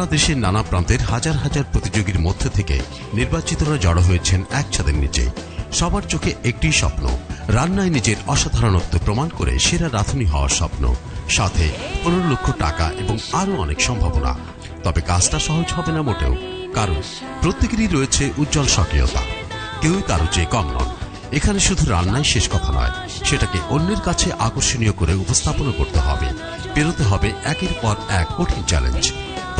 সারা দেশের নানা প্রান্তের হাজার হাজার প্রতিযোগীর মধ্য থেকে নির্বাচিতরা জড়ো হয়েছেন এক ছাদের নিচে। সবার চোখে একটি স্বপ্ন, রান্নায় নিজের অসাধারণত্ব প্রমাণ করে সেরা রাধুনী হওয়ার স্বপ্ন, সাথে পনেরো লক্ষ টাকা এবং আরও অনেক সম্ভাবনা। তবে কাজটা সহজ হবে না মোটেও, কারণ প্রত্যেকেরই রয়েছে উজ্জ্বল সক্রিয়তা। কেউই কারও চেয়ে কম নন। এখানে শুধু রান্নাই শেষ কথা নয়, সেটাকে অন্যের কাছে আকর্ষণীয় করে উপস্থাপনও করতে হবে। পেরোতে হবে একের পর এক কঠিন চ্যালেঞ্জ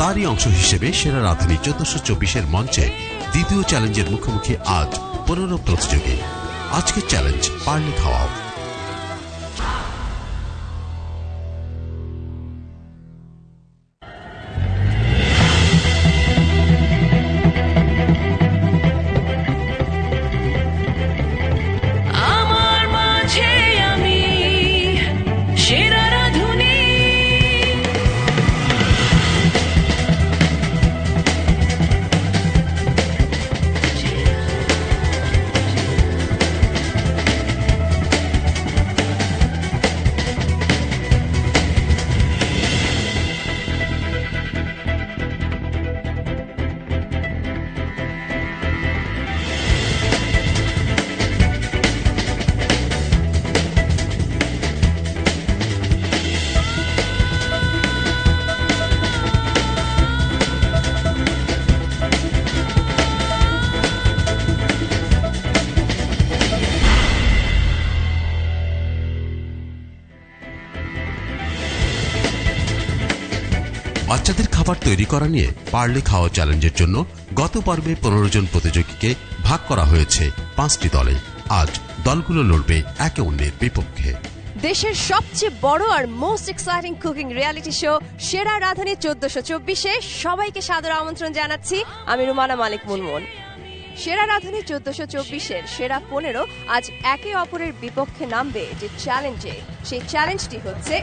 তারই অংশ হিসেবে সেরা রাধুনী চোদ্দশো চব্বিশের মঞ্চে দ্বিতীয় চ্যালেঞ্জের মুখোমুখি আজ পনেরো প্রতিযোগী। আজকের চ্যালেঞ্জ পারলে খাওয়াও করা নিয়ে পারলে খাওয়া চ্যালেঞ্জের জন্য গত পর্বে পনেরো জন প্রতিযোগীকে ভাগ করা হয়েছে পাঁচটি দলে। আজ দলগুলো লড়বে একে অন্যের বিপক্ষে। দেশের সবচেয়ে বড় আর most exciting cooking reality show সেরা রাধুনী চোদ্দশো চব্বিশে সবাইকে সাদর আমন্ত্রণ জানাচ্ছি আমি রুমানা মালিক মুনমুন। সেরা রাধুনী চোদ্দশো চব্বিশের সেরা পনেরো আজ একে অপরের বিপক্ষে নামবে যে চ্যালেঞ্জে সেই চ্যালেঞ্জটি হচ্ছে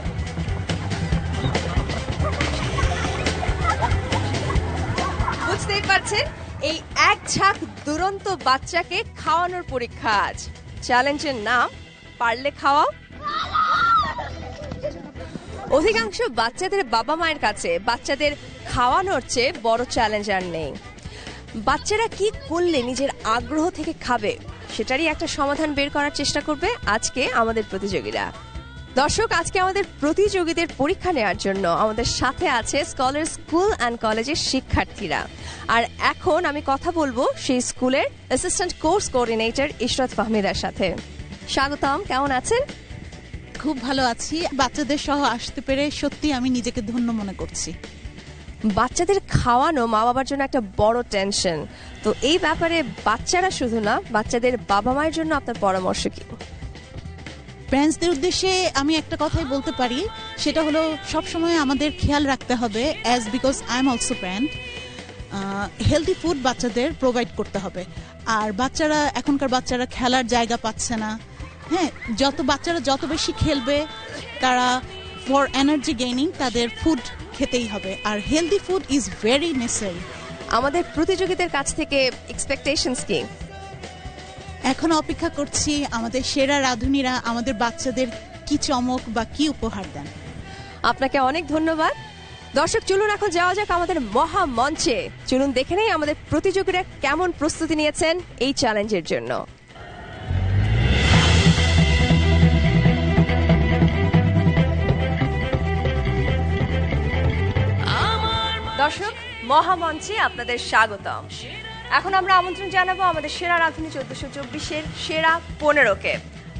এক ঝাঁক দুরন্ত বাচ্চাকে খাওয়ানোর পরীক্ষা আজ। চ্যালেঞ্জের নাম, পারলে খাওয়াও। অধিকাংশ বাচ্চাদের বাবা মায়ের কাছে বাচ্চাদের খাওয়ানোর চেয়ে বড় চ্যালেঞ্জ আর নেই। বাচ্চারা কি করলে নিজের আগ্রহ থেকে খাবে, সেটারই একটা সমাধান বের করার চেষ্টা করবে আজকে আমাদের প্রতিযোগীরা। দর্শক আজকে আমাদের প্রতিযোগীদের পরীক্ষা নেওয়ার জন্য আমাদের সাথে আছে স্কলার স্কুল অ্যান্ড কলেজের শিক্ষার্থীরা। আর এখন আমি কথা বলব সেই স্কুলের অ্যাসিস্ট্যান্ট কোর্স কোঅর্ডিনেটর ইশরাত ফাহমিদার সাথে। স্বাগতম কেমন আছেন? খুব ভালো আছি। বাচ্চাদের সহ আসতে পেরে সত্যি আমি নিজেকে ধন্য মনে করছি। বাচ্চাদের খাওয়ানো মা বাবার জন্য একটা বড় টেনশন তো এই ব্যাপারে বাচ্চারা শুধু না বাচ্চাদের বাবা মায়ের জন্য আপনার পরামর্শ কি? প্যারেন্টসদের উদ্দেশ্যে আমি একটা কথাই বলতে পারি, সেটা হলো সবসময় আমাদের খেয়াল রাখতে হবে as because I am also parent healthy food বাচ্চাদের প্রোভাইড করতে হবে। আর বাচ্চারা, এখনকার বাচ্চারা খেলার জায়গা পাচ্ছে না। হ্যাঁ যত বাচ্চারা যত বেশি খেলবে, তারা ফর এনার্জি গেইনিং তাদের ফুড খেতেই হবে। আর healthy food is very necessary আমাদের প্রতিযোগীদের কাছ থেকে এক্সপেকটেশনস কি? এখন অপেক্ষা করছি আমাদের সেরা রাঁধুনিরা, আমাদের বাচ্চাদের কি চমক বা কি উপহার দেন। আপনাকে অনেক ধন্যবাদ। দর্শক, চলুন এখন যাওয়া যাক আমাদের মহা মঞ্চে। চলুন দেখে নেই আমাদের প্রতিযোগীরা কেমন প্রস্তুতি নিয়েছেন এই চ্যালেঞ্জের জন্য। দর্শক মহামঞ্চে আপনাদের স্বাগতম। এখন আমরা আমন্ত্রণ জানাব আমাদের সেরা রাধুনী চোদ্দশো চব্বিশের সেরা পনেরোকে।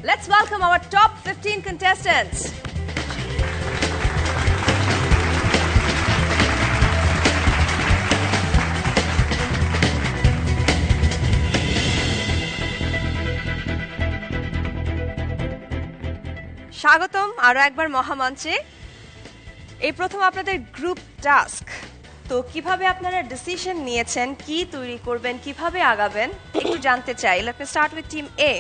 Let's welcome our top fifteen contestants স্বাগতম আরও একবার মহামঞ্চে। এই প্রথম আপনাদের গ্রুপ টাস্ক তো কীভাবে আপনারা ডিসিশন নিয়েছেন? কি তৈরি করবেন? কীভাবে আগাবেন? একটু জানতে চাই। Let me start with team A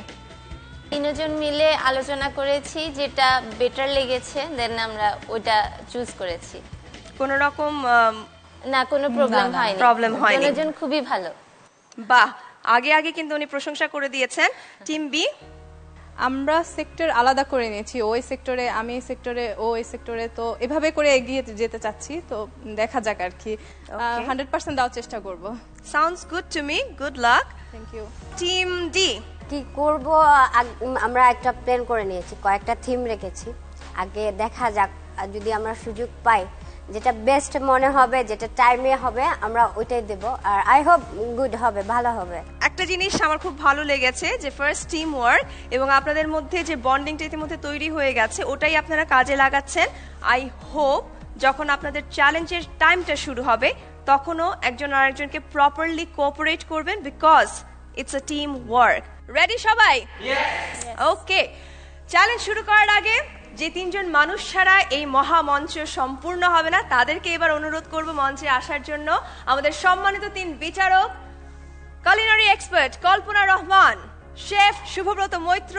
তিনজন মিলে আলোচনা করেছি যেটা বেটার লেগেছে দেন আমরা ওইটা চুজ করেছি। কোন রকম না কোনো প্রবলেম হয়নি। Problem হয়নি। তিনজন খুবই ভালো। বাহ! আগে আগে কিন্তু উনি প্রশংসা করে দিয়েছেন। টিম বি আমরা সেক্টর আলাদা করে নিয়েছি ওই সেক্টরে আমি এই সেক্টরে ও এই সেক্টরে তো এভাবে করে এগিয়ে যেতে চাচ্ছি তো দেখা যাক আর কি। হান্ড্রেড পার্সেন্ট দেওয়ার চেষ্টা করব। Sounds good to me good luck thank you team D কি করব? আগ- আমরা একটা প্ল্যান করে নিয়েছি কয়েকটা থিম রেখেছি। আগে দেখা যাক আর যদি আমরা সুযোগ পাই যেটা বেস্ট মনে হবে যেটা টাইমে হবে আমরা ওইটাই দেব। আর আই হোপ গুড হবে ভালো হবে। একটা জিনিস আমার খুব ভালো লেগেছে যে ফার্স্ট টিম ওয়ার্ক এবং আপনাদের মধ্যে যে বন্ডিংটা ইতিমধ্যে তৈরি হয়ে গেছে ওটাই আপনারা কাজে লাগাচ্ছেন। আই হোপ যখন আপনাদের চ্যালেঞ্জের টাইমটা শুরু হবে তখনও একজন আরেকজনকে প্রপারলি কোঅপারেট করবেন because it's a team work ready সবাই ওকে চ্যালেঞ্জ শুরু করার আগে যে তিনজন মানুষ ছাড়া এই মহামঞ্চ সম্পূর্ণ হবে না, তাদেরকে এবার অনুরোধ করব মঞ্চে আসার জন্য। আমাদের সম্মানিত তিন বিচারক culinary expert Kalpana Rahman chef Shubhabrata Maitra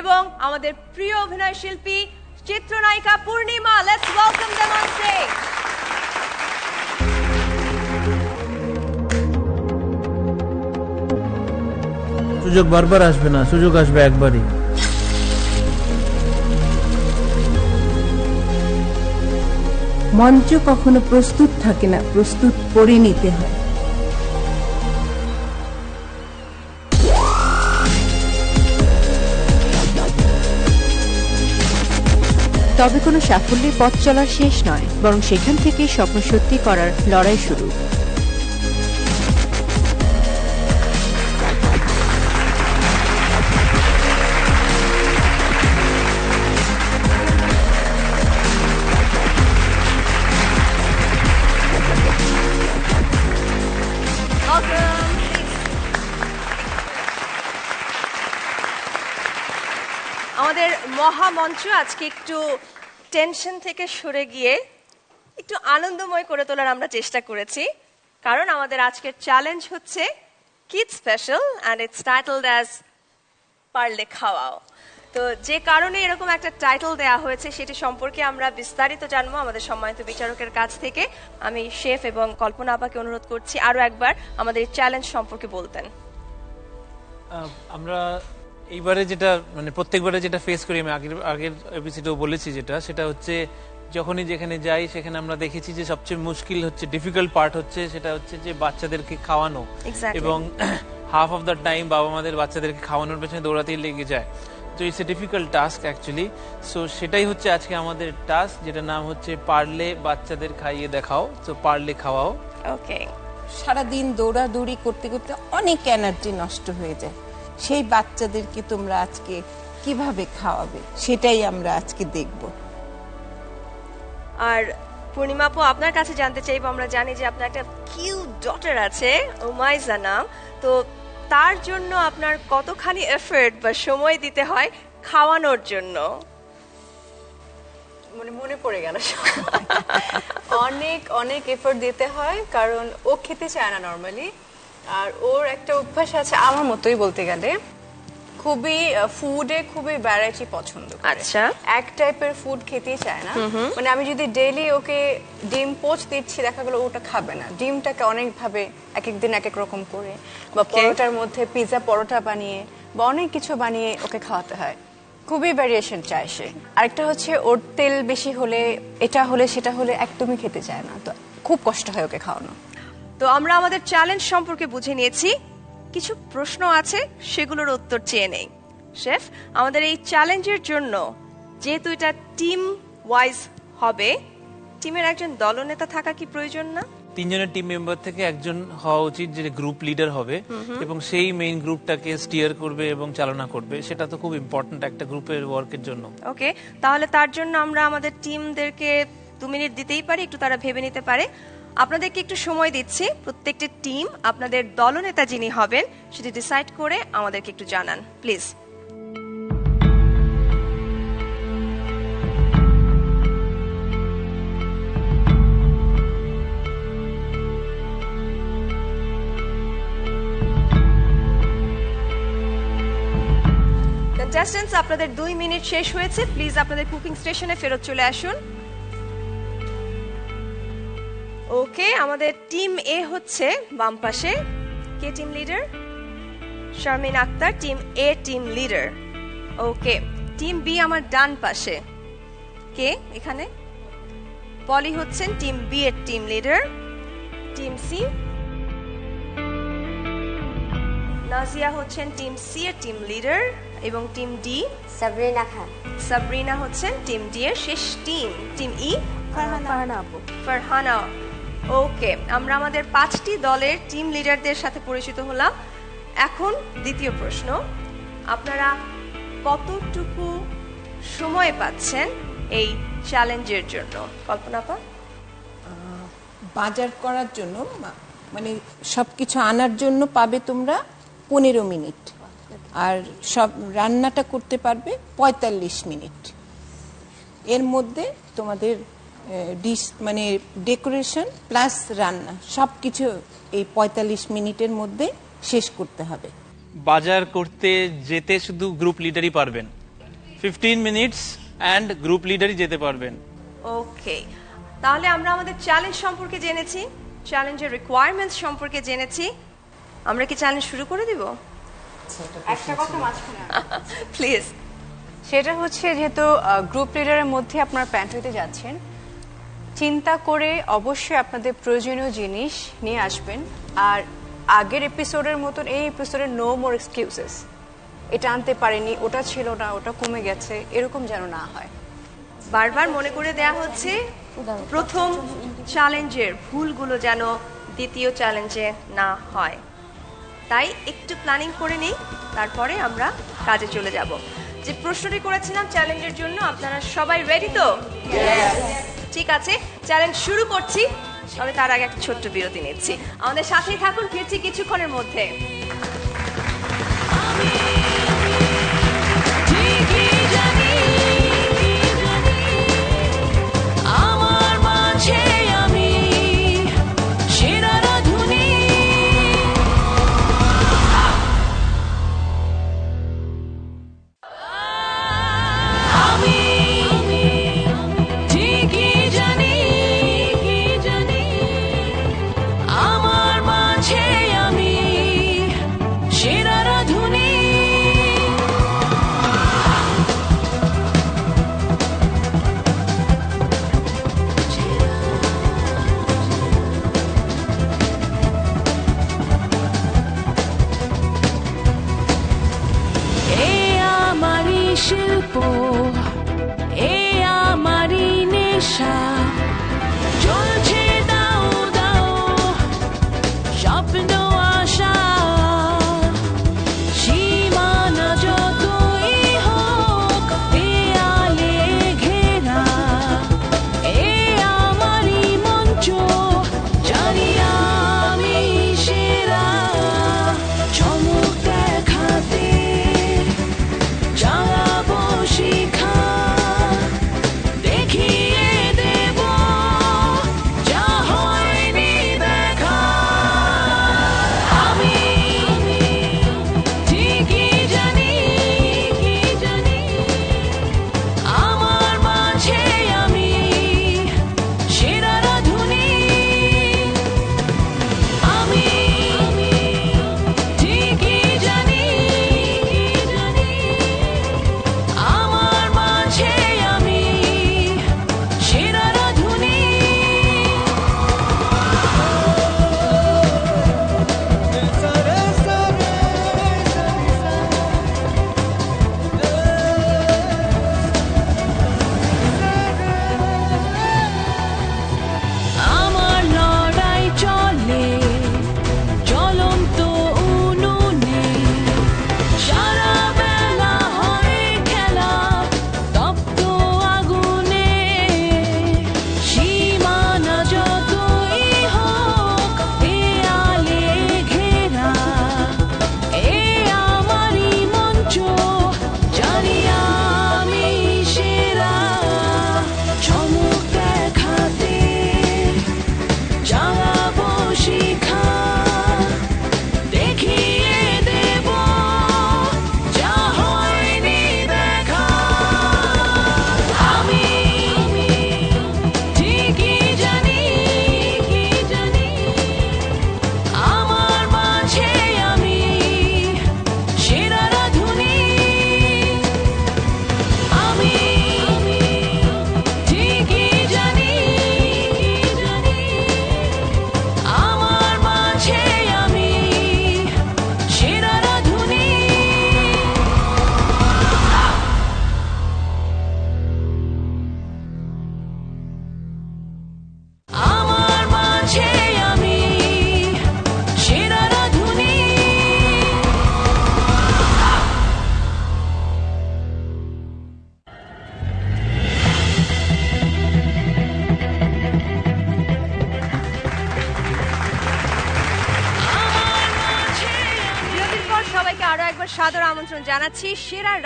এবং আমাদের প্রিয় অভিনয় শিল্পী চিত্রনায়িকা Purnima let's welcome on stage সুযোগ বারবার আসবে না, সুযোগ আসবে একবারই। মঞ্চ কখনো প্রস্তুত থাকে না, প্রস্তুত করে নিতে হয়। তবে কোনো সাফল্যের পথ চলার শেষ নয়, বরং সেখান থেকে স্বপ্ন সত্যি করার লড়াই শুরু। মহামঞ্চ আজকে একটু টেনশন থেকে সরে গিয়ে একটু আনন্দময় করে তোলার আমরা চেষ্টা করেছি। কারণ আমাদের আজকের চ্যালেঞ্জ হচ্ছে kid special and it's titled as পারলে খাওয়াও। তো যে কারণে এরকম একটা টাইটেল দেয়া হয়েছে, সেটি সম্পর্কে আমরা বিস্তারিত জানব আমাদের সম্মানিত বিচারকের কাছ থেকে। আমি শেফ এবং কল্পনা আপাকে অনুরোধ করছি আরও একবার আমাদের চ্যালেঞ্জ সম্পর্কে বলতেন। আমরা এইবারে যেটা মানে প্রত্যেকবারে যেটা ফেস করি আমি আগের আগের এপিসোডেও বলেছি যেটা সেটা হচ্ছে যখনই যেখানে যাই সেখানে আমরা দেখেছি যে সবচেয়ে মুশকিল হচ্ছে ডিফিকাল্ট পার্ট হচ্ছে সেটা হচ্ছে যে বাচ্চাদেরকে খাওয়ানো। এবং হাফ অফ দ্য টাইম বাবা মাদের বাচ্চাদেরকে খাওয়ানোর পেছনে দৌড়াতেই লেগে যায়। তো it's a difficult task actually so সেটাই হচ্ছে আজকে আমাদের টাস্ক যেটা নাম হচ্ছে পারলে বাচ্চাদের খাইয়ে দেখাও। তো পারলে খাওয়াও। ওকে সারাদিন দৌড়াদৌড়ি করতে করতে অনেক এনার্জি নষ্ট হয়ে যায়। সেই বাচ্চাদেরকে তোমরা আজকে কীভাবে খাওয়াবে? সেটাই আমরা আজকে দেখব। আর পূর্ণিমা আপু আপনার কাছে জানতে চাইব আমরা জানি যে আপনার একটা কিউ ডটার আছে ওমাইজা নাম। তো তার জন্য আপনার কতখানি এফর্ট বা সময় দিতে হয় খাওয়ানোর জন্য? মানে মনে পড়ে গেল। অনেক অনেক এফোর্ট দিতে হয় কারণ ও খেতে চায় না নর্মালি আর ওর একটা অভ্যাস আছে আমার মতোই বলতে গেলে। খুবই ফুডে খুবই ভ্যারাইটি পছন্দ আচ্ছা। এক টাইপের ফুড খেতেই চায় না। মানে আমি যদি ডেইলি ওকে ডিম পোচ দিচ্ছি দেখা গেলো ওটা খাবে না। ডিমটাকে অনেক ভাবে এক এক দিন এক এক রকম করে। বা পরোটার মধ্যে পিৎজা পরোটা বানিয়ে বা অনেক কিছু বানিয়ে ওকে খাওয়াতে হয়। খুবই ভ্যারিয়েশন চায় সে। আরেকটা হচ্ছে ওর তেল বেশি হলে এটা হলে সেটা হলে একদমই খেতে চায় না। তো খুব কষ্ট হয় ওকে খাওয়ানো। তো আমরা আমাদের চ্যালেঞ্জ সম্পর্কে বুঝে নিয়েছি। কিছু প্রশ্ন আছে সেগুলোর উত্তর চেয়ে নেই। শেফ আমাদের এই চ্যালেঞ্জের জন্য যেহেতু এটা টিম ওয়াইজ হবে টিমের একজন দলনেতা থাকা কি প্রয়োজন না? তিনজনের টিম মেম্বার থেকে একজন হওয়া উচিত যে গ্রুপ লিডার হবে এবং সেই মেইন গ্রুপটাকে স্টিয়ার করবে এবং চালনা করবে। সেটা তো খুব ইম্পর্ট্যান্ট একটা গ্রুপের ওয়ার্কের জন্য। ওকে তাহলে তার জন্য আমরা আমাদের টিমদেরকে দু মিনিট দিতেই পারি একটু তারা ভেবে নিতে পারে। আপনাদেরকে একটু সময় দিচ্ছি। প্রত্যেকটি টিম, আপনাদের দলনেতা যিনি হবেন, সেটি ডিসাইড করে আমাদেরকে একটু জানান। প্লিজ। কন্টেস্টেন্টস আপনাদের দুই মিনিট শেষ হয়েছে। প্লিজ আপনাদের কুকিং স্টেশনে ফেরত চলে আসুন। ওকে আমাদের টিম এ হচ্ছে বাম পাশে। কে team leader Sharmin Akter team A team leader okay team B আমার ডান পাশে। কে এখানে? পলি হচ্ছেন টিম বি এর team leader team C Nazia হচ্ছেন টিম সি এর টিম লিডার এবং টিম ডি সাবরিনা খান। সাবরিনা হচ্ছেন টিম ডি এর শেষ টিম টিম ই ফারহানা আপু। ফারহানা। ওকে আমরা আমাদের পাঁচটি দলের টিম লিডারদের সাথে পরিচিত হলাম। এখন দ্বিতীয় প্রশ্ন, আপনারা কতটুকু সময় পাচ্ছেন এই চ্যালেঞ্জের জন্য? কল্পনা পা বাজার করার জন্য মানে সব কিছু আনার জন্য পাবে তোমরা পনেরো মিনিট। আর সব রান্নাটা করতে পারবে পঁয়তাল্লিশ মিনিট। এর মধ্যে তোমাদের ডিশ মানে ডেকোরেশন প্লাস রান্না সব কিছু এই পঁয়তাল্লিশ মিনিটের মধ্যে শেষ করতে হবে। বাজার করতে যেতে শুধু গ্রুপ লিডারই পারবেন। ফিফটিন মিনিটস অ্যান্ড গ্রুপ লিডারই যেতে পারবেন। ওকে তাহলে আমরা আমাদের চ্যালেঞ্জ সম্পর্কে জেনেছি চ্যালেঞ্জের রিকোয়ারমেন্টস সম্পর্কে জেনেছি। আমরা কি চ্যালেঞ্জ শুরু করে দিব? একটা কথা মাঝখানে প্লিজ সেটা হচ্ছে যেহেতু গ্রুপ লিডারের মধ্যে আপনার প্যান্ট হইতে যাচ্ছেন চিন্তা করে অবশ্যই আপনাদের প্রয়োজনীয় জিনিস নিয়ে আসবেন। আর আগের এপিসোডের মতন এই এপিসোডের নো মোর এক্সকিউজেস এটা আনতে পারেনি, ওটা ছিল না, ওটা কমে গেছে, এরকম যেন না হয়। বারবার মনে করে দেয়া হচ্ছে, প্রথম চ্যালেঞ্জের ভুলগুলো যেন দ্বিতীয় চ্যালেঞ্জে না হয়। তাই একটু প্ল্যানিং করে নিই, তারপরে আমরা কাজে চলে যাব। যে প্রশ্নটি করেছিলাম চ্যালেঞ্জের জন্য, আপনারা সবাই রেডি তো? ঠিক আছে চ্যালেঞ্জ শুরু করছি, তবে তার আগে একটা ছোট্ট বিরতি নিচ্ছি। আমাদের সাথেই থাকুন, ফিরছি কিছুক্ষণের মধ্যে।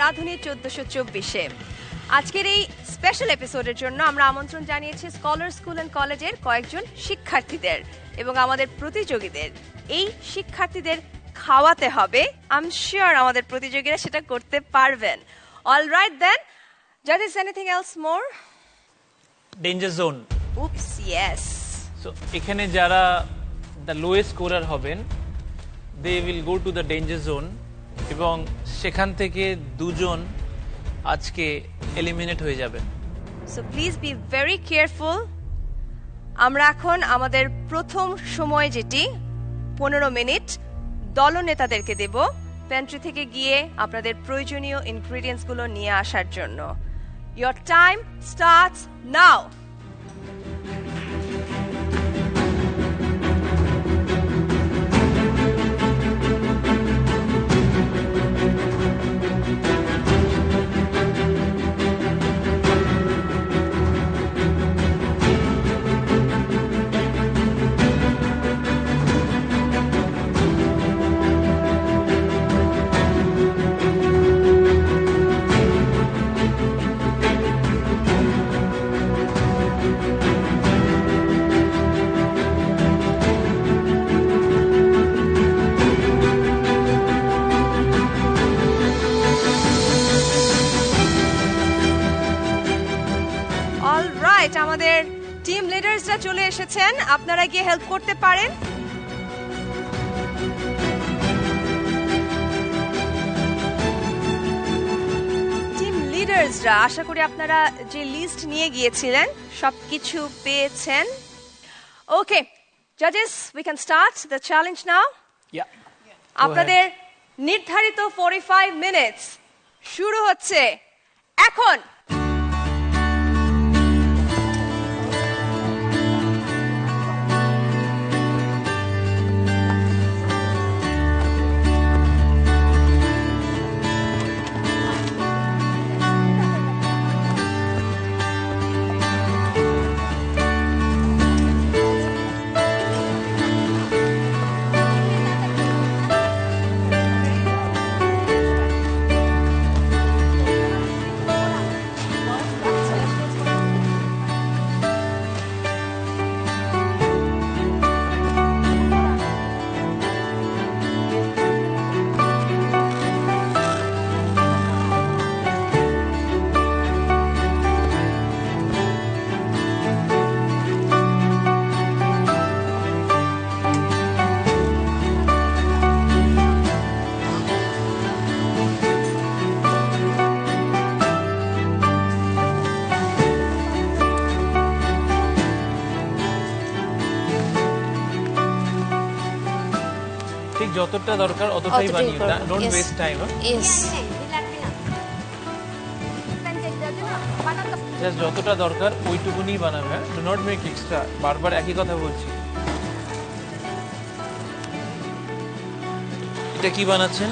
রাধুনী চোদ্দশো চব্বিশে। আজকের এই স্পেশাল এপিসোডের জন্য আমরা আমন্ত্রণ জানিয়েছি স্কলার স্কুল অ্যান্ড কলেজের কয়েকজন শিক্ষার্থীদের এবং আমাদের প্রতিযোগীদের। এই শিক্ষার্থীদের খাওয়াতে হবে। আম শিওর আমাদের প্রতিযোগীরা সেটা করতে পারবেন। অল রাইট দেন জাজ is anything else more danger zone oops yes so এখানে যারা দ্য লোয়েস্ট স্কোরার হবেন they will go to the danger zone এবং সেখান থেকে দুজন আজকে এলিমিনেট হয়ে যাবেন so please be very careful আমরা এখন আমাদের প্রথম সময় যেটি, পনেরো মিনিট, দলনেতাদেরকে দেব প্যান্ট্রি থেকে গিয়ে আপনাদের প্রয়োজনীয় ইনগ্রিডিয়েন্টসগুলো নিয়ে আসার জন্য। ইয়োর টাইম স্টার্টস নাও লিডার্সরা চলে এসেছেন। আপনারা গিয়ে হেল্প করতে পারেন। টিম লিডার্সরা আশা করি আপনারা যে লিস্ট নিয়ে গিয়েছিলেন সবকিছু পেয়েছেন। Okay জাজেস we can start the challenge now আপনাদের নির্ধারিত 45 মিনিটস শুরু হচ্ছে। এখন যতটা দরকার অতটাই বানিয়ে don't waste time yes just যতটা দরকার ওইটুকুনি বানাবে হ্যাঁ? ডু নট মেক এক্সট্রা বারবার একই কথা বলছি। এটা কি বানাচ্ছেন?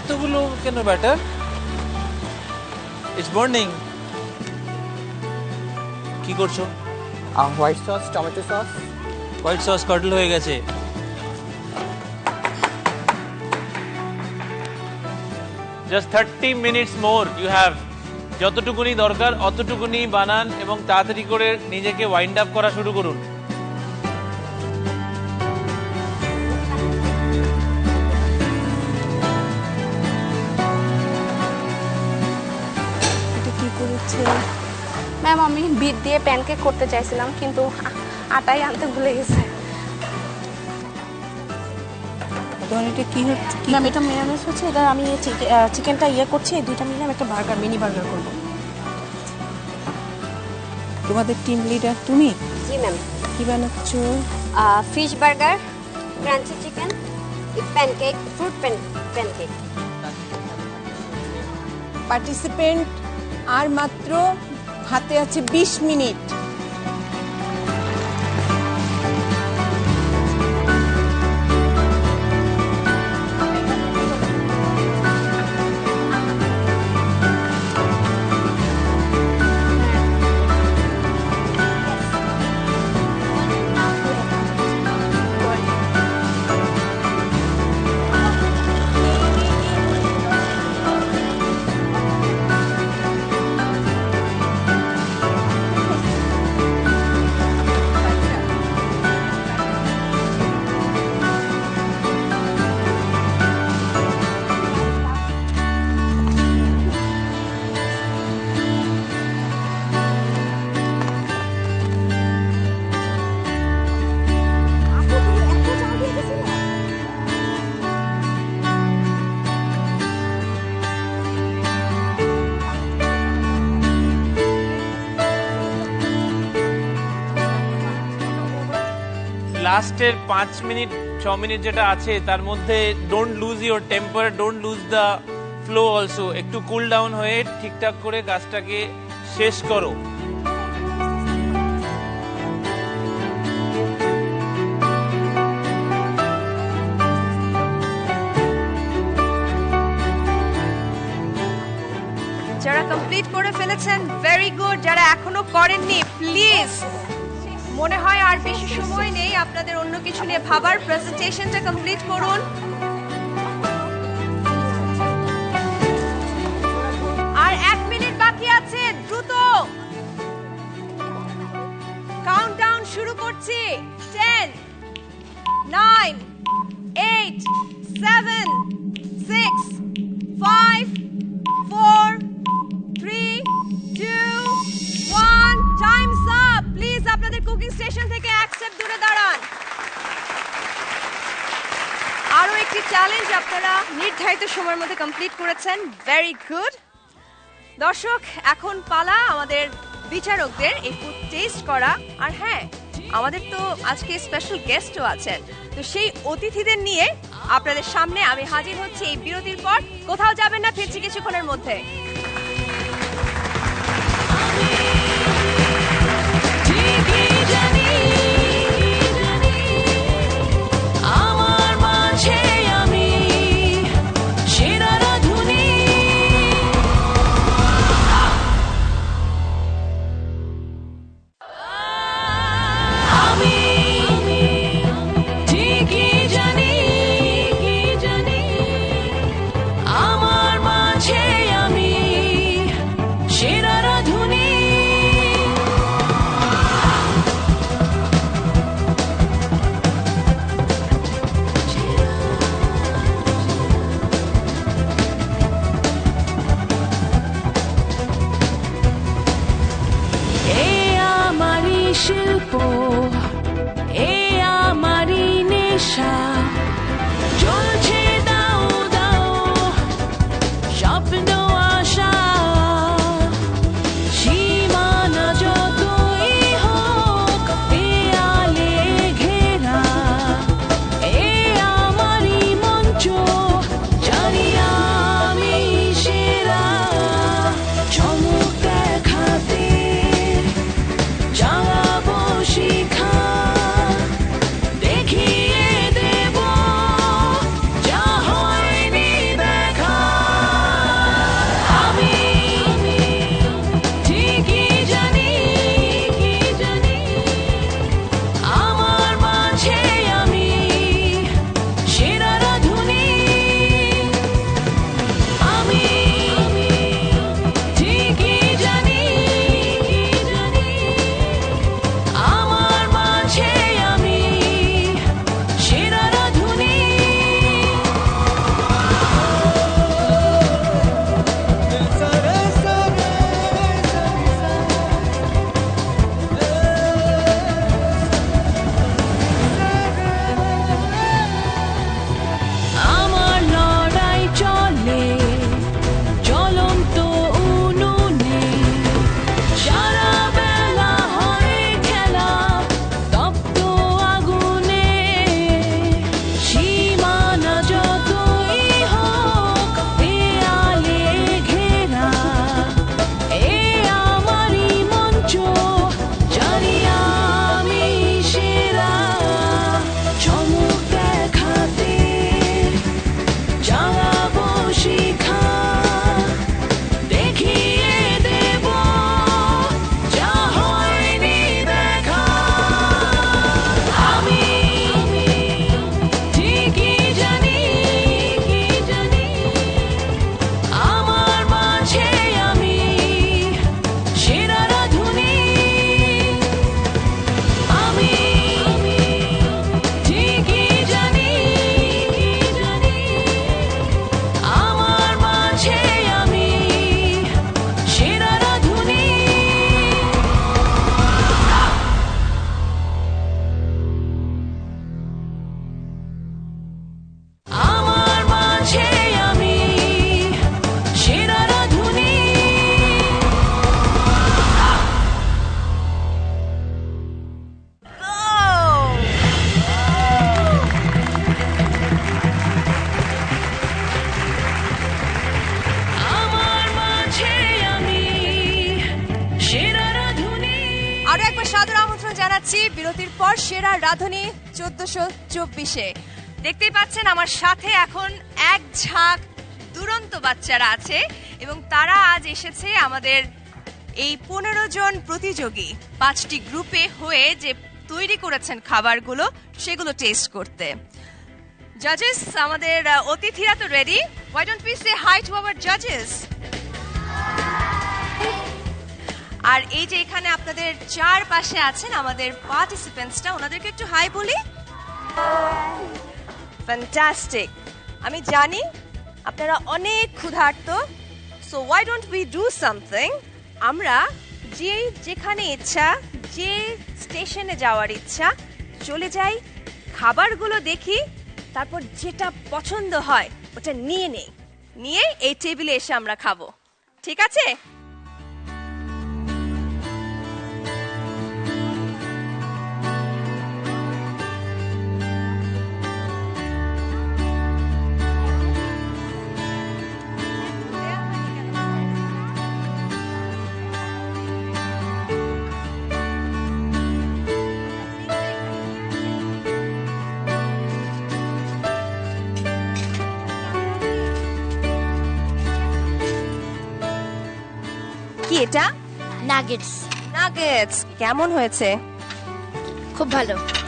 এতগুলো কেন ব্যাটার? ইটস বার্নিং কি করছ? White sauce tomato sauce white sauce কাটল হয়ে গেছে। Just thirty minutes more you have যতটুকুনি দরকার, অতটুকুনি বানান এবং তাড়াতাড়ি করে নিজেকে ওয়াইন্ড আপ করা শুরু করুন। ম্যাম আমি বিট দিয়ে প্যানকেক করতে চাইছিলাম, কিন্তু আটাই আনতে ভুলে গেছে। তোমার এটা কি হচ্ছে? কি ম্যাম এটা মেয়ানেজ হচ্ছে এটা আমি চিকেনটা ইয়ে করছি এই দুইটা মিলে আমি একটা বার্গার মিনি বার্গার করব। তোমাদের টিম লিডার তুমি? জি ম্যাম কি বানাচ্ছ? Fish burger crunchy chicken pancake fruit pancake participant আর মাত্র হাতে আছে ২০ মিনিট। লাস্টের পাঁচ মিনিট, ছ মিনিট যেটা আছে, তার মধ্যে don't lose your temper don't lose the flow also একটু কুল ডাউন হয়ে ঠিকঠাক করে গাছটাকে শেষ করো। যারা কমপ্লিট করে ফেলেছেন ভেরি গুড যারা এখনও করেননি প্লিজ মনে হয় আর বেশি সময় নেই। আপনাদের অন্য কিছু নিয়ে ভাবার প্রেজেন্টেশনটা কমপ্লিট করুন। আর এক মিনিট বাকি আছে, দ্রুত। কাউন্টডাউন শুরু করছি। Ten nine eight seven six five station থেকে এক স্টেপ দূরে দাঁড়ান। আরও একটি চ্যালেঞ্জ আপনারা নির্ধারিত সময়ের মধ্যে কমপ্লিট করেছেন। ভেরি গুড দর্শক, এখন পালা আমাদের বিচারকদের এই ফুড টেস্ট করা। আর হ্যাঁ আমাদের তো আজকে স্পেশাল গেস্টও আছেন। তো সেই অতিথিদের নিয়ে আপনাদের সামনে আমি হাজির হচ্ছি এই বিরতির পর। কোথাও যাবেন না, ফিরছি কিছুক্ষণের মধ্যে। Yeah. রাধুনী চোদ্দশো চব্বিশে। দেখতেই পাচ্ছেন আমার সাথে এখন এক ঝাঁক দুরন্ত বাচ্চারা আছে এবং তারা আজ এসেছে আমাদের এই পনেরো জন প্রতিযোগী পাঁচটি গ্রুপে হয়ে যে তৈরি করেছেন খাবারগুলো, সেগুলো টেস্ট করতে। জাজেস আমাদের অতিথিরা তো ready why don't we say hi to our জাজেস আর এই যে এখানে আপনাদের চার পাশে আছেন আমাদের পার্টিসিপেন্টসটা ওনাদেরকে একটু হাই বলি। ফ্যান্টাস্টিক আমি জানি আপনারা অনেক ক্ষুধার্ত so why don't we do something আমরা যে যেখানে ইচ্ছা, যে স্টেশনে যাওয়ার ইচ্ছা, চলে যাই, খাবারগুলো দেখি, তারপর যেটা পছন্দ হয়, ওটা নিয়ে নেই। নিয়ে এই টেবিলে এসে আমরা খাব। ঠিক আছে? কি এটা? নাগেটস নাগেটস কেমন হয়েছে? খুব ভালো।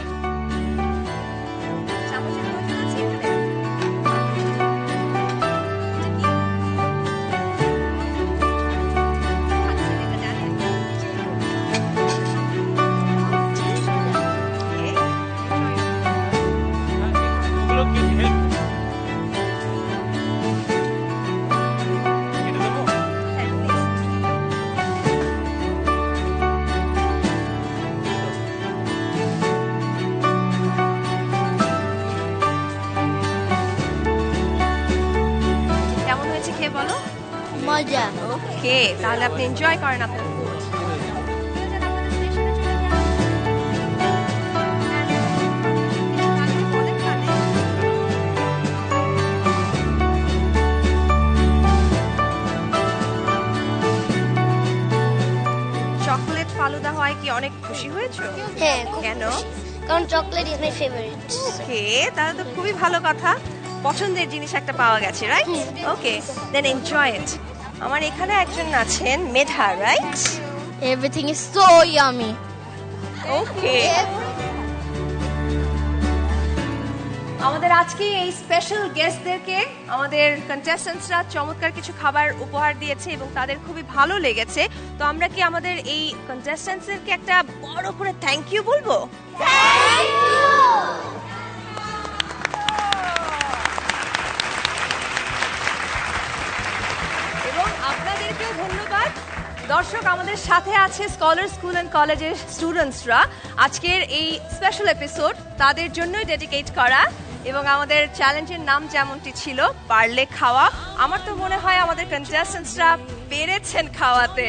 তাহলে আপনি এনজয় করেন আপনার food। চকলেট ফালুদা হয় কি অনেক খুশি হয়েছো? হ্যাঁ কেন? কারণ chocolate is my favourite okay তাহলে তো খুবই ভালো কথা। পছন্দের জিনিস একটা পাওয়া গেছে right okay then enjoy it আমার এখানে একজন আছেন Medha right everything is so yummy okay আমাদের আজকে এই স্পেশাল গেস্টদেরকে আমাদের কন্টেস্টেন্টসরা চমৎকার কিছু খাবার উপহার দিয়েছে এবং তাদের খুবই ভালো লেগেছে। তো আমরা কি আমাদের এই কন্টেস্টেন্টসদেরকে একটা বড় করে থ্যাংক ইউ বলব? এবং দর্শক, আমাদের সাথে আছে স্কলার স্কুল অ্যান্ড কলেজের স্টুডেন্টসরা আজকের এই স্পেশাল এপিসোড তাদের জন্যই ডেডিকেট করা এবং আমাদের চ্যালেঞ্জের নাম যেমনটি ছিল, পারলে খাওয়া। আমার তো মনে হয় আমাদের কন্টেস্টেন্টসরা পেরেছেন খাওয়াতে।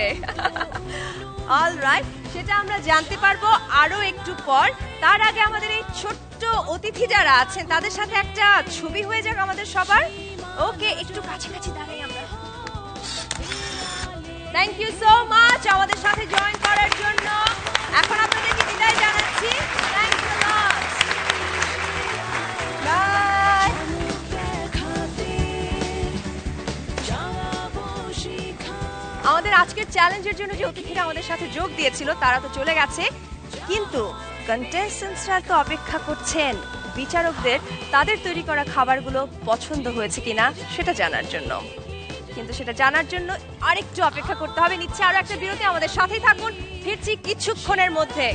অল রাইট সেটা আমরা জানতে পারব আরও একটু পর। তার আগে আমাদের এই ছোট্ট অতিথি যারা আছেন, তাদের সাথে একটা ছবি হয়ে যাক আমাদের সবার। ওকে একটু কাছাকাছি দাঁড়াই আমরা থ্যাংক ইউ সো মাচ আমাদের সাথে জয়েন করার জন্য। এখন আপনাদেরকে বিদায় জানাচ্ছি। আমাদের আজকের চ্যালেঞ্জের জন্য যে অতিথিরা আমাদের সাথে যোগ দিয়েছিল, তারা তো চলে গেছে। কিন্তু কন্টেস্টেন্টসরা তো অপেক্ষা করছেন। বিচারকদের তাদের তৈরি করা খাবারগুলো পছন্দ হয়েছে কিনা, সেটা জানার জন্য। কিন্তু সেটা জানার জন্য আরেকটু অপেক্ষা করতে হবে। নিচ্ছে আরও একটা বিরতি, আমাদের সাথেই থাকুন। ফিরছি কিছুক্ষণের মধ্যে।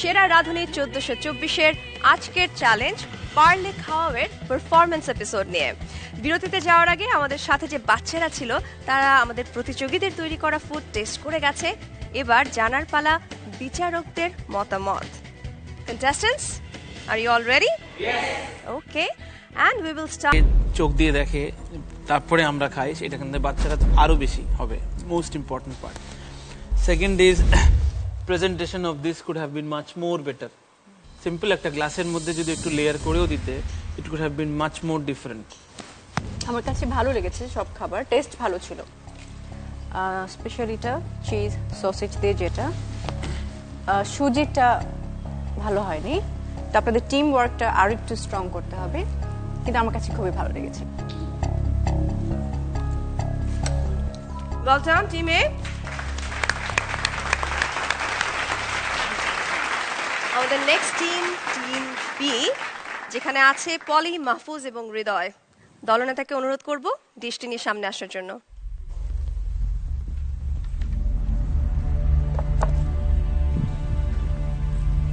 সেরা রাধুনী চোদ্দশো চব্বিশের আজকের চ্যালেঞ্জ পার্লে খাওয়াবের পারফরমেন্স এপিসোড নিয়ে। বিরতিতে যাওয়ার আগে আমাদের সাথে যে বাচ্চারা ছিল তারা আমাদের প্রতিযোগীদের তৈরি করা ফুড টেস্ট করে গেছে। এবার জানার পালা বিচারকদের মতামত। Contestants are you all ready? Okay. And we will start চোখ দিয়ে দেখে তারপরে আমরা খাই সেটা কিন্তু বাচ্চারা আরও বেশি হবে most important part second is presentation of this could have been much more better simple একটা গ্লাসের মধ্যে যদি একটু লেয়ার করেও দিতে it could have been much more different আমার কাছে ভালো লেগেছে সব খাবার টেস্ট ভালো ছিল। স্পেশালিটা চিজ সসেজ দিয়ে যেটা। সুজিটা ভালো হয়নি। তো আপনাদের টিম ওয়ার্কটা আরও একটু স্ট্রং করতে হবে। কিন্তু আমার কাছে খুবই ভালো লেগেছে। Well done আমাদের নেক্সট টিম টিম বি যেখানে আছে পলি মাহফুজ এবং হৃদয়। দলনেতাকে অনুরোধ করব দৃষ্টি নিয়ে সামনে আসার জন্য।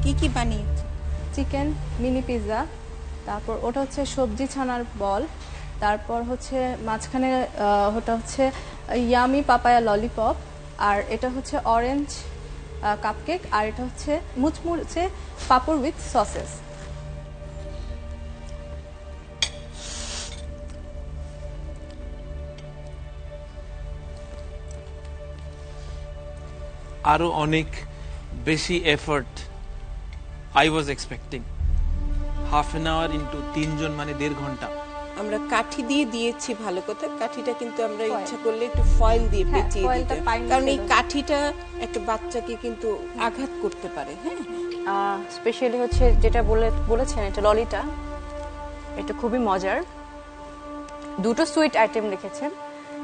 কি কি বানিয়েছে চিকেন মিনি পিৎজা তারপর ওটা হচ্ছে সবজি ছানার বল তারপর হচ্ছে মাঝখানে ওটা হচ্ছে ইয়ামি পাপায়া ললিপপ আর এটা হচ্ছে অরেঞ্জ কাপকেক আর এটা হচ্ছে মুচমুচে পাপড় উইথ সসেস আরও অনেক বেশি effort I was expecting half an hour into তিনজন মানে দেড় ঘণ্টা। আমরা কাঠি দিয়ে দিয়েছি ভালো কথা। কাঠিটা কিন্তু আমরা ইচ্ছা করলে একটু ফয়েল দিয়ে হ্যাঁ, পেঁচিয়ে ফয়েলটা দিতে। কারণ এই কাঠিটা একটা বাচ্চাকে কিন্তু আঘাত করতে পারে হ্যাঁ? স্পেশালি হচ্ছে যেটা বলে বলেছেন এটা ললিটা এটা খুবই মজার। দুটো সুইট আইটেম রেখেছেন।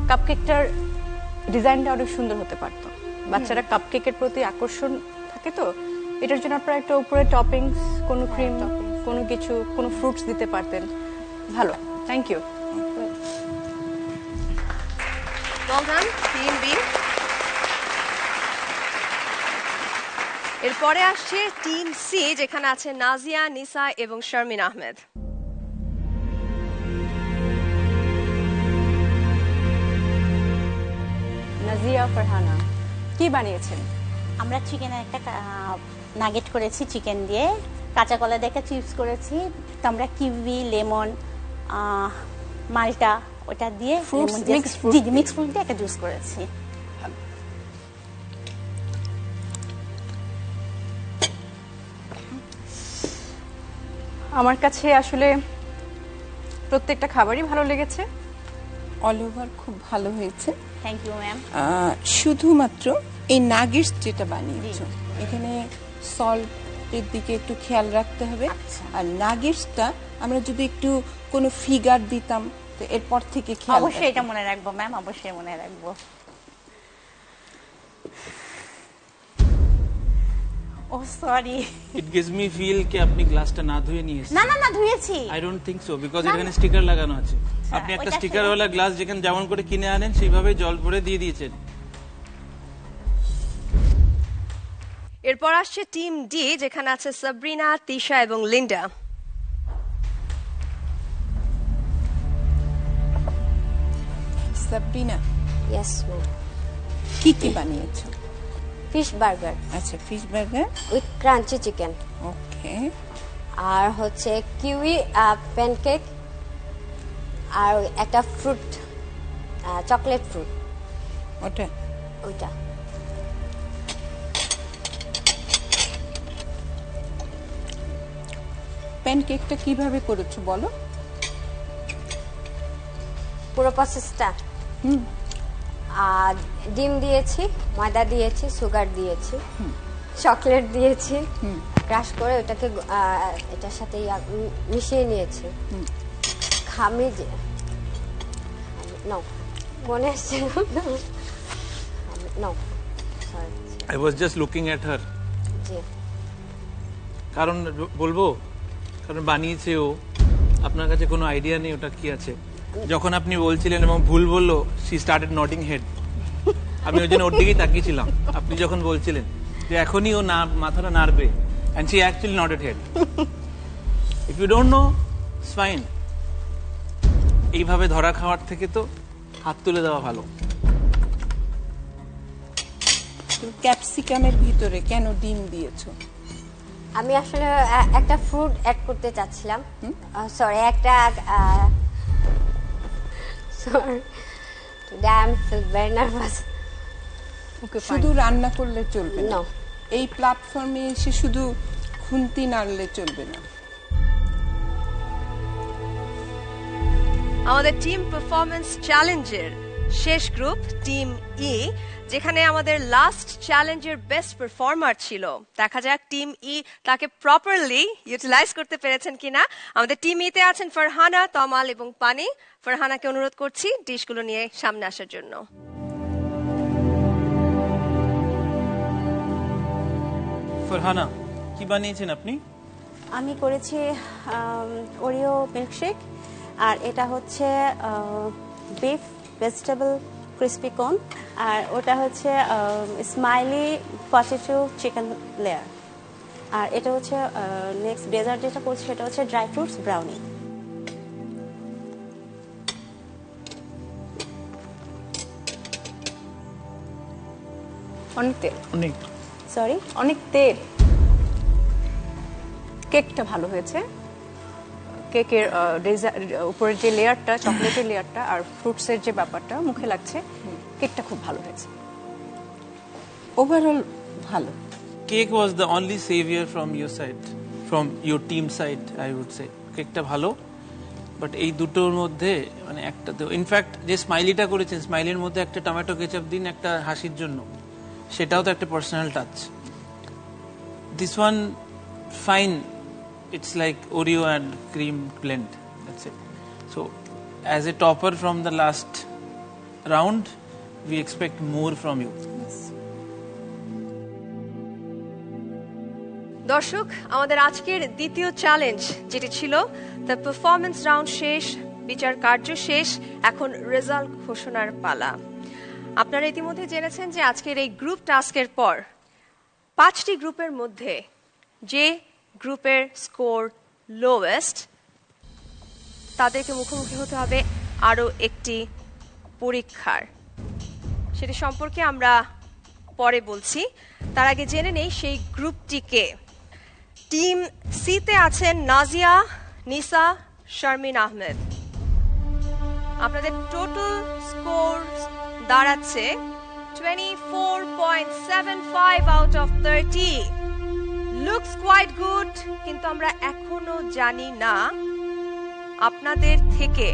কাপকেকটার ডিজাইনটা অনেক সুন্দর হতে পারতো। বাচ্চারা কাপকেকের প্রতি আকর্ষণ থাকে তো? এটার জন্য আপনারা একটা উপরে টপিংস কোনো ক্রিম কোনো কিছু কোনো ফ্রুটস দিতে পারতেন। ভালো। Thank you well done team B এরপরে আসছে টিম সি যেখানে আছে নাজিয়া নিসা এবং শারমিন আহমেদ। নাজিয়া ফারহানা কি বানিয়েছেন? আমরা চিকেনের একটা নাগেট করেছি চিকেন দিয়ে। কাঁচা কলা দেখে চিপস করেছি। তো আমরা কিউই লেমন মালটা ওটা দিয়ে মিক্স ফ্রুট দিয়ে একটা জুস করেছি। আমার কাছে আসলে প্রত্যেকটা খাবারই ভালো লেগেছে। অল ওভার খুব ভালো হয়েছে। থ্যাংক ইউ ম্যাম শুধুমাত্র এই নাগেটস যেটা বানিয়েছো এখানে সল্টের দিকে একটু খেয়াল রাখতে হবে। আর নাগেটসটা আমরা যদি একটু কোনো ফিগার দিতাম তো এরপর থেকে খেয়াল অবশ্যই এটা মনে রাখব ম্যাম অবশ্যই মনে রাখব। ও sorry it gives me feel কি আপনি গ্লাসটা না ধুয়ে নিয়ে এসেছেন? না না না ধুয়েছি। I don't think so because এখানে স্টিকার লাগানো আছে। আপনি একটা স্টিকার ওয়ালা গ্লাস যেখানে যেমন করে কিনে আনেন সেইভাবে জল ভরে দিয়ে দিয়েছেন। এরপর আসছে টিম ডি যেখানে আছে সাবরিনা তিশা এবং লিন্ডা। সাবরিনা ইয়েস ম্যাম কি কি বানিয়েছো? ফিশ বার্গার আচ্ছা fish burger with crunchy chicken okay আর হচ্ছে কিউই প্যানকেক আর একটা ফ্রুট চকলেট ফ্রুট ওটা? ওইটা। প্যানকেকটা কীভাবে করেছ বলো? পুরো প্রসেসটা আর ডিম দিয়েছি ময়দা দিয়েছি সুগার দিয়েছি চকলেট দিয়েছি ক্রাশ করে ওটাকে এটার সাথে মিশিয়ে নিয়েছি। খামি যে নো মনে আসছে no. Sorry I was just looking at her জি। কারণ বলব কারণ বানিয়েছে ও। আপনার কাছে কোনো আইডিয়া নেই ওটা কি আছে। যখন আপনি বলছিলেন এবং ভুল বলল সি স্টার্টেড নটিং হেড আমি ওই জন্য ওর দিকেই তাকিয়েছিলাম। আপনি যখন বলছিলেন যে এখনই ও না, মাথাটা নাড়বে and see actually nodded head if you don't know fine এইভাবে ধরা খাওয়ার থেকে তো হাত তুলে দেওয়া ভালো। ক্যাপসিকামের ভিতরে কেন ডিম দিয়েছ? আমি আসলে একটা ফ্রুট অ্যাড করতে চাচ্ছিলাম। সরি একটা sorry today I am feel very nervous শুধু রান্না করলে চলবে না? এই প্ল্যাটফর্মে এসে শুধু খুন্তি নাড়লে চলবে না? আমাদের টিম পারফরমেন্স চ্যালেঞ্জের শেষ গ্রুপ টিম ই যেখানে আমাদের লাস্ট চ্যালেঞ্জের বেস্ট পারফর্মার ছিল। দেখা যাক টিম ই তাকে প্রপারলি ইউটিলাইজ করতে পেরেছেন কিনা। আমাদের টিম ইতে আছেন ফারহানা তমাল এবং পানি। ফারহানাকে অনুরোধ করছি ডিশগুলো নিয়ে সামনে আসার জন্য। ফরহানা কি বানিয়েছেন আপনি? আমি করেছি ওরিও মিল্কশেক আর এটা হচ্ছে বিফ ভেজিটেবল ক্রিসপি কর্ন আর ওটা হচ্ছে স্মাইলি পটেটো চিকেন লেয়ার আর এটা হচ্ছে নেক্সট ডেজার্ট যেটা করছি সেটা হচ্ছে ড্রাই ফ্রুটস ব্রাউনি অনেক তেল। অনেক। সরি অনেক তেল। কেকটা ভালো হয়েছে। কেকের উপরের যে লেয়ারটা চকলেটের লেয়ারটা আর ফ্রুটসের যে ব্যাপারটা মুখে লাগছে কেকটা খুব ভালো হয়েছে। ওভারঅল ভালো। Cake was the only saviour from your side from your team side I would say কেকটা ভালো বাট এই দুটোর মধ্যে মানে একটা তো ইনফ্যাক্ট যে স্মাইলিটা করেছেন স্মাইলির মধ্যে একটা টমেটো কেচাপ দিন, একটা হাসির জন্য। সেটাও তো একটা personal touch this one fine it's like Oreo and cream blend that's it so as a topper from the last round we expect more from you দর্শক, আমাদের আজকের দ্বিতীয় চ্যালেঞ্জ যেটি ছিল দ্য পারফরমেন্স রাউন্ড শেষ, বিচার কার্য শেষ, এখন রেজাল্ট ঘোষণার পালা। আপনারা ইতিমধ্যে জেনেছেন যে আজকের এই গ্রুপ টাস্কের পর পাঁচটি গ্রুপের মধ্যে যে গ্রুপের স্কোর লোয়েস্ট তাদেরকে মুখোমুখি হতে হবে আরও একটি পরীক্ষার। সেটি সম্পর্কে আমরা পরে বলছি। তার আগে জেনে নেই সেই গ্রুপটিকে। টিম সিতে আছেন নাজিয়া, নিসা, শারমিন আহমেদ। আপনাদের টোটাল স্কোর দাঁড়াচ্ছে twenty four point seven five out of thirty looks quite good কিন্তু আমরা এখনও জানি না আপনাদের থেকে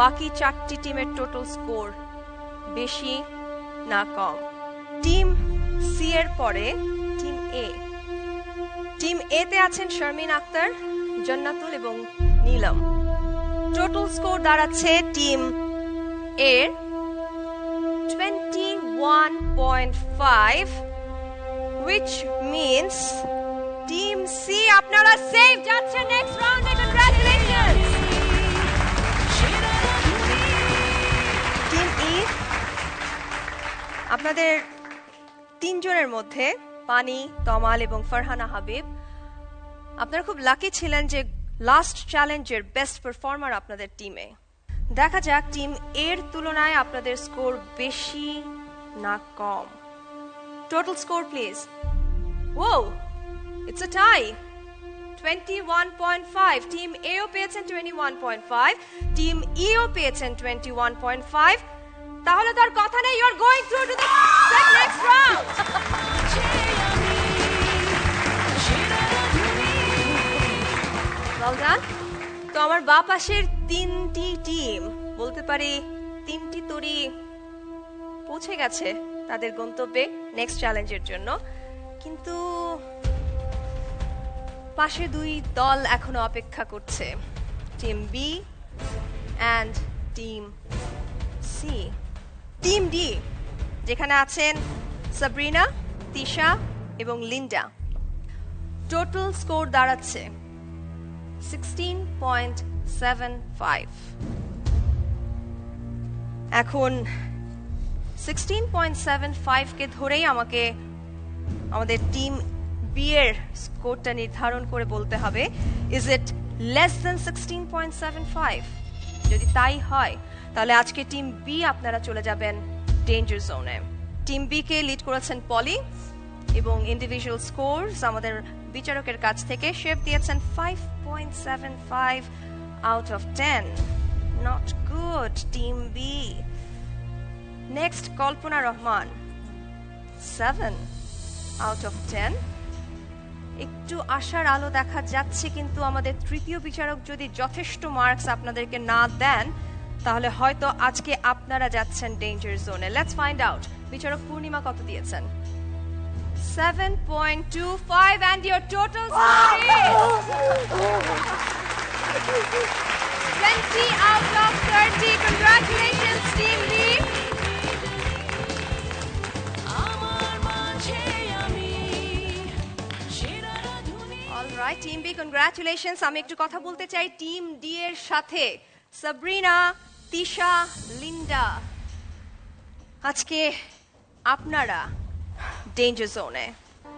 বাকি চারটি টিমের টোটাল স্কোর বেশি না কম। টিম সি এর পরে, টিম এ টিম এ তে আছেন শারমিন আক্তার, জান্নাতুল এবং নীলম। টোটাল স্কোর দাঁড়াচ্ছে টিম এর twenty one point five which means team C আপনারা সেভ যাচ্ছে নেক্সট রাউন্ডে কংগ্রাচুলেশনস টিম ই আপনাদের তিনজনের মধ্যে পানি, তমাল এবং ফারহানা হাবিব, আপনারা খুব লাকি ছিলেন যে লাস্ট চ্যালেঞ্জের বেস্ট পারফর্মার আপনাদের টিমে দেখা যাক টিম এর তুলনায় আপনাদের স্কোর বেশি না কম। Total score please oh it's a tie 21.5 team এও পেয়েছেন 21.5 টিম ইও পেয়েছেন 21.5 তাহলে তো আর কথা নেই you are going through to the next round Well done. তো আমার বা পাশের তিনটি টিম বলতে পারি তিনটি তরি পৌঁছে গেছে। তাদের গন্তব্যে নেক্সট চ্যালেঞ্জের জন্য। কিন্তু পাশে দুই দল এখনও অপেক্ষা করছে। Team B and team C team D যেখানে আছেন সাবরিনা তিশা এবং লিন্ডা টোটাল স্কোর দাঁড়াচ্ছে সিক্সটিন পয়েন্ট সেভেন ফাইভ এখন সিক্সটিন পয়েন্ট সেভেন ফাইভকে ধরেই আমাকে আমাদের টিম বি এর স্কোরটা নির্ধারণ করে বলতে হবে is it less than sixteen point seven five যদি তাই হয়, তাহলে আজকে টিম বি আপনারা চলে যাবেন ডেঞ্জার জোনে টিম বি কে লিড করেছেন পলি এবং ইন্ডিভিজুয়াল স্কোরস আমাদের বিচারকের কাছ থেকে শেফ দিয়েছেন five point seven five out of ten not good team B next Kalpana Rahman seven out of ten একটু আশার আলো দেখা যাচ্ছে, কিন্তু আমাদের তৃতীয় বিচারক যদি যথেষ্ট মার্কস আপনাদেরকে না দেন, তাহলে হয়তো আজকে আপনারা যাচ্ছেন ডেঞ্জার জোনে লেটস ফাইন্ড আউট বিচারক পূর্ণিমা কত দিয়েছেন? 7.25 and your total score is 20 out of 30 congratulations, team B alright team B congratulations আমি একটু কথা বলতে চাই টিম ডি এর সাথে। সাবরিনা তিশা লিন্ডা আজকে আপনারা ডেঞ্জার জোনে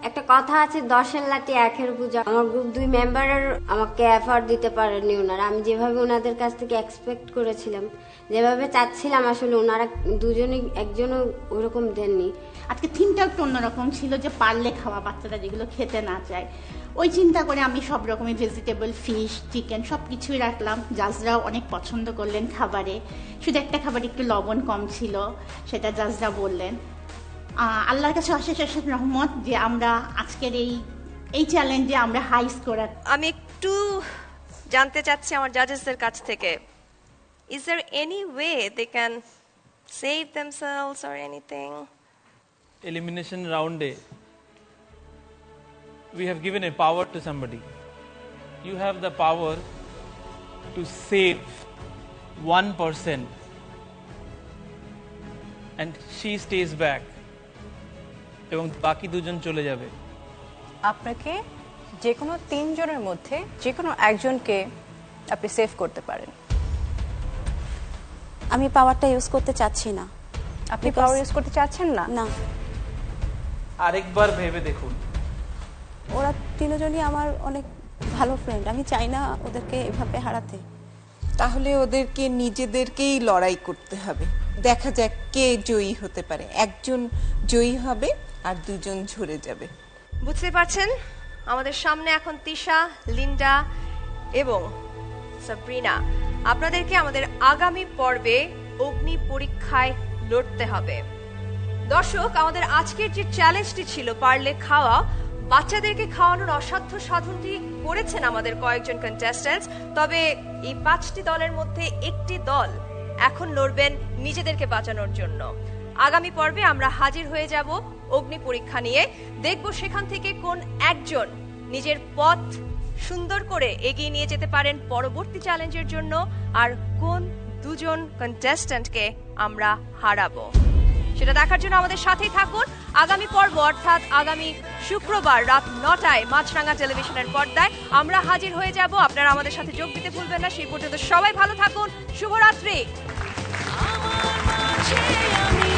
একটা কথা আছে দশের লাঠি একের পূজা। আমার গ্রুপ দুই মেম্বারের আমাকে এফার্ট দিতে পারেননি ওনারা। আমি যেভাবে ওনাদের কাছ থেকে এক্সপেক্ট করেছিলাম যেভাবে চাচ্ছিলাম আসলে ওনারা দুজনই একজনও ওরকম দেননি। আজকে থিমটা একটু অন্যরকম ছিল যে পারলে খাওয়া বাচ্চারা যেগুলো খেতে না চায়। ওই চিন্তা করে আমি সব রকমের ভেজিটেবল ফিশ চিকেন সব কিছুই রাখলাম। জাজরাও অনেক পছন্দ করলেন খাবারে। শুধু একটা খাবার একটু লবণ কম ছিল সেটা জাজরা বললেন। আল্লাহর কাছে অশেষ অশেষ রহমত যে আমরা আজকের এই এই চ্যালেঞ্জে আমরা হাই স্কোর আমি একটু জানতে চাচ্ছি আমার জাজেসদের কাছ থেকে। Is there any way they can save themselves or anything elimination A, we have given a power to somebody. You have the power to save one person, and she stays back. এবং বাকি দুজন চলে যাবে। আপনাকে যে কোনো তিনজনের মধ্যে যে কোনো একজনকে আপনি সেভ করতে পারেন। আমি পাওয়ারটা ইউজ করতে চাচ্ছি না। আপনি পাওয়ার ইউজ করতে চাচ্ছেন না? না। আরেকবার ভেবে দেখুন। ওরা তিনজনই আমার অনেক ভালো ফ্রেন্ড আমি চাই না ওদেরকে এভাবে হারাতে। তাহলে ওদেরকে নিজেদেরকেই লড়াই করতে হবে। দেখা যাক কে জয়ী হতে পারে। একজন জয়ী হবে আর দুজন ঝরে যাবে। বুঝতে পারছেন? আমাদের সামনে এখন তিশা লিন্ডা এবং সাব্রিনা। আপনাদেরকে আমাদের আগামী পর্বে অগ্নি পরীক্ষায় লড়তে হবে। দর্শক আমাদের আজকের যে চ্যালেঞ্জটি ছিল পারলে খাওয়া বাচ্চাদেরকে খাওয়ানোর অসাধ্য সাধনটি করেছেন আমাদের কয়েকজন কন্টেস্ট্যান্টস তবে এই পাঁচটি দলের মধ্যে একটি দল এখন লড়বেন নিজেদেরকে বাঁচানোর জন্য। আগামী পর্বে আমরা হাজির হয়ে যাব অগ্নি পরীক্ষা নিয়ে। দেখব সেখান থেকে কোন একজন নিজের পথ সুন্দর করে এগিয়ে নিয়ে যেতে পারেন পরবর্তী চ্যালেঞ্জের জন্য, আর কোন দুজন কন্টেস্ট্যান্টকে আমরা হারাবো। সেটা দেখার জন্য আমাদের সাথেই থাকুন। আগামী পর্ব অর্থাৎ আগামী শুক্রবার রাত নটায় মাছরাঙ্গা টেলিভিশনের পর্দায় আমরা হাজির হয়ে যাব। আপনারা আমাদের সাথে যোগ দিতে ভুলবেন না। সেই পর্যন্ত সবাই ভালো থাকুন। শুভরাত্রি। আমার মাঝে আমি